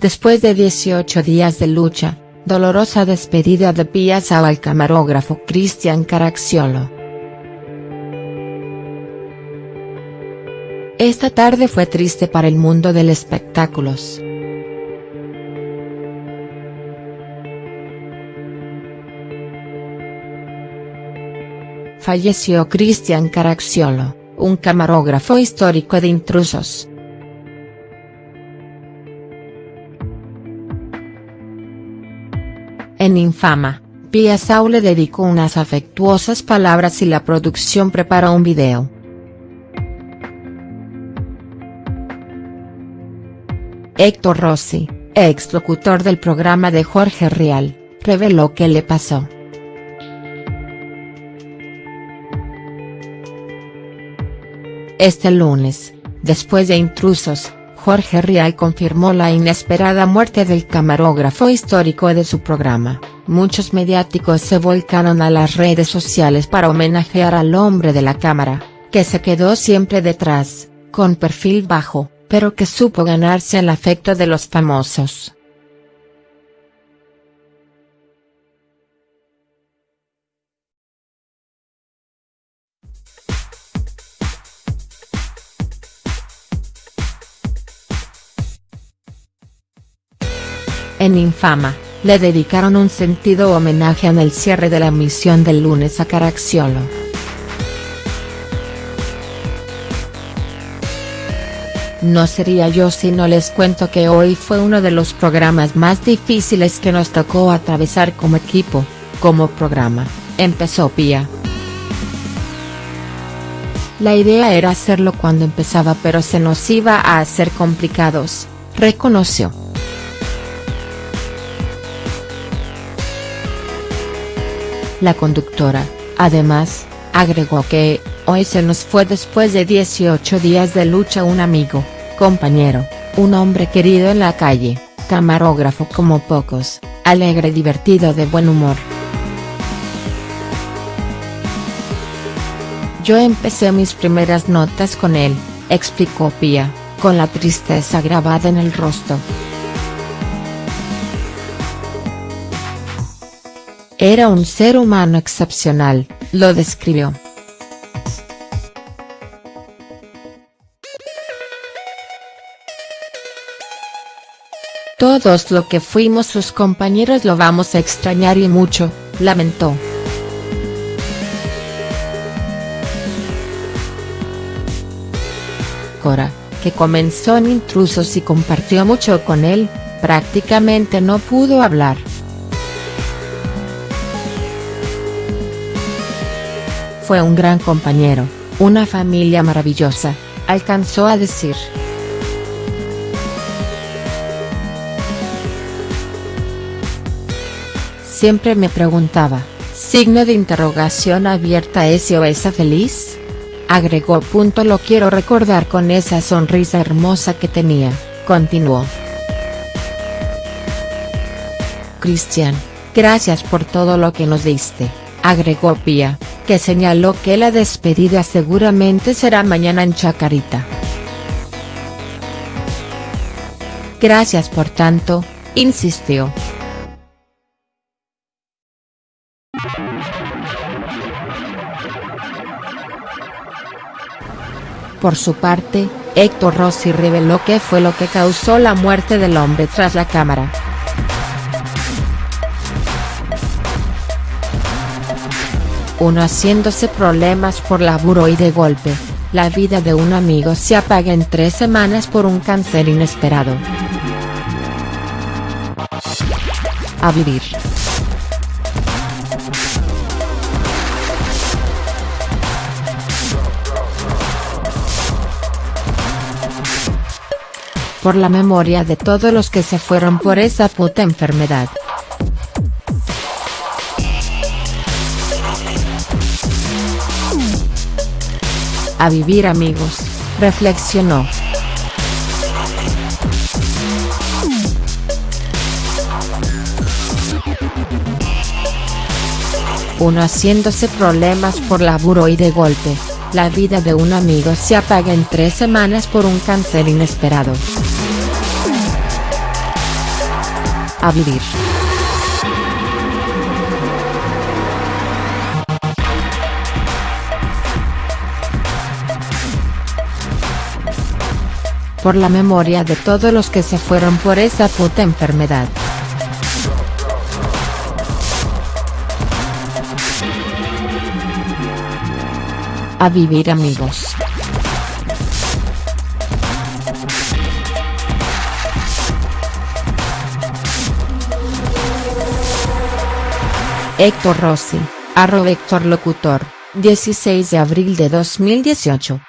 Después de 18 días de lucha, dolorosa despedida de Pia al camarógrafo Cristian Caracciolo. Esta tarde fue triste para el mundo del espectáculos. Falleció Cristian Caracciolo, un camarógrafo histórico de intrusos. En Infama, Pia Sau le dedicó unas afectuosas palabras y la producción preparó un video. Héctor Rossi, ex locutor del programa de Jorge Rial, reveló qué le pasó. Este lunes, después de intrusos, Jorge Rial confirmó la inesperada muerte del camarógrafo histórico de su programa. Muchos mediáticos se volcaron a las redes sociales para homenajear al hombre de la cámara, que se quedó siempre detrás, con perfil bajo, pero que supo ganarse el afecto de los famosos. En Infama, le dedicaron un sentido homenaje en el cierre de la emisión del lunes a Caracciolo. No sería yo si no les cuento que hoy fue uno de los programas más difíciles que nos tocó atravesar como equipo, como programa, empezó Pia. La idea era hacerlo cuando empezaba pero se nos iba a hacer complicados, reconoció. La conductora, además, agregó que, hoy se nos fue después de 18 días de lucha un amigo, compañero, un hombre querido en la calle, camarógrafo como pocos, alegre divertido de buen humor. Yo empecé mis primeras notas con él, explicó Pia, con la tristeza grabada en el rostro. Era un ser humano excepcional, lo describió. Todos lo que fuimos sus compañeros lo vamos a extrañar y mucho, lamentó. Cora, que comenzó en Intrusos y compartió mucho con él, prácticamente no pudo hablar. Fue un gran compañero, una familia maravillosa, alcanzó a decir. Siempre me preguntaba, signo de interrogación abierta ese o esa feliz? Agregó. Punto lo quiero recordar con esa sonrisa hermosa que tenía, continuó. Cristian, gracias por todo lo que nos diste, agregó Pia que señaló que la despedida seguramente será mañana en Chacarita. Gracias por tanto, insistió. Por su parte, Héctor Rossi reveló qué fue lo que causó la muerte del hombre tras la cámara. Uno haciéndose problemas por laburo y de golpe, la vida de un amigo se apaga en tres semanas por un cáncer inesperado. A vivir. Por la memoria de todos los que se fueron por esa puta enfermedad. A vivir amigos, reflexionó. Uno haciéndose problemas por laburo y de golpe, la vida de un amigo se apaga en tres semanas por un cáncer inesperado. A vivir. Por la memoria de todos los que se fueron por esa puta enfermedad. A vivir amigos. Héctor Rossi, arroba Héctor Locutor, 16 de abril de 2018.